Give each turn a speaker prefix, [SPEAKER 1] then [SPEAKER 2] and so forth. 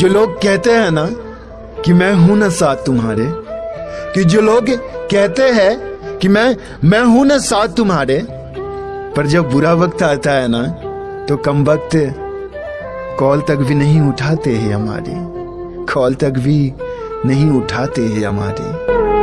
[SPEAKER 1] जो लोग कहते हैं ना कि मैं हूँ ना साथ तुम्हारे, कि जो लोग कहते हैं कि मैं मैं हूँ ना साथ तुम्हारे, पर जब बुरा वक्त आता है ना तो कम वक्त कॉल तक भी नहीं उठाते हैं हमारे, कॉल तक भी नहीं उठाते हैं हमारे।